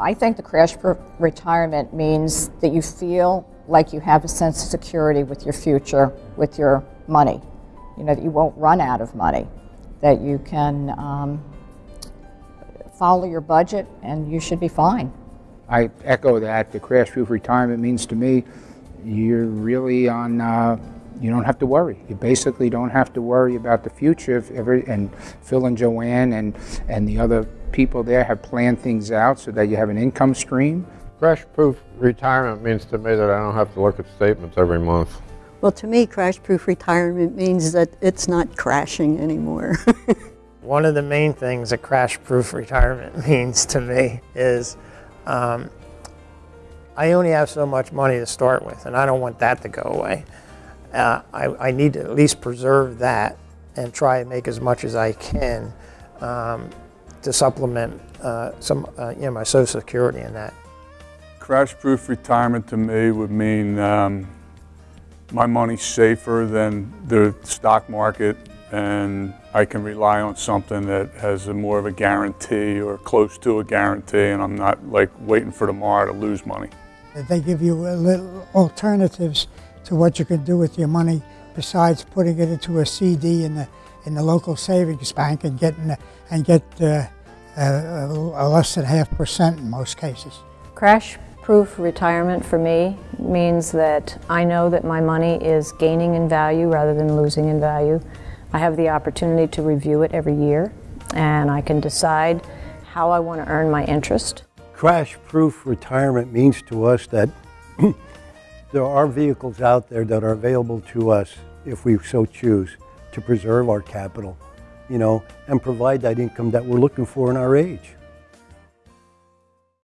I think the crash-proof retirement means that you feel like you have a sense of security with your future, with your money. You know, that you won't run out of money, that you can um, follow your budget and you should be fine. I echo that. The crash-proof retirement means to me, you're really on, uh, you don't have to worry. You basically don't have to worry about the future. If every, and Phil and Joanne and, and the other people there have planned things out so that you have an income stream. Crash-proof retirement means to me that I don't have to look at statements every month. Well, to me, crash-proof retirement means that it's not crashing anymore. One of the main things that crash-proof retirement means to me is um, I only have so much money to start with, and I don't want that to go away. Uh, I, I, need to at least preserve that and try and make as much as I can um, to supplement uh, some, uh, you know, my Social Security in that. Crash-proof retirement to me would mean um, my money's safer than the stock market and I can rely on something that has a more of a guarantee or close to a guarantee and I'm not like waiting for tomorrow to lose money. They give you little alternatives to what you can do with your money besides putting it into a CD in the in the local savings bank and getting and get uh, uh, less than half percent in most cases. Crash proof retirement for me means that I know that my money is gaining in value rather than losing in value. I have the opportunity to review it every year and I can decide how I want to earn my interest. Crash-proof retirement means to us that there are vehicles out there that are available to us if we so choose to preserve our capital, you know, and provide that income that we're looking for in our age.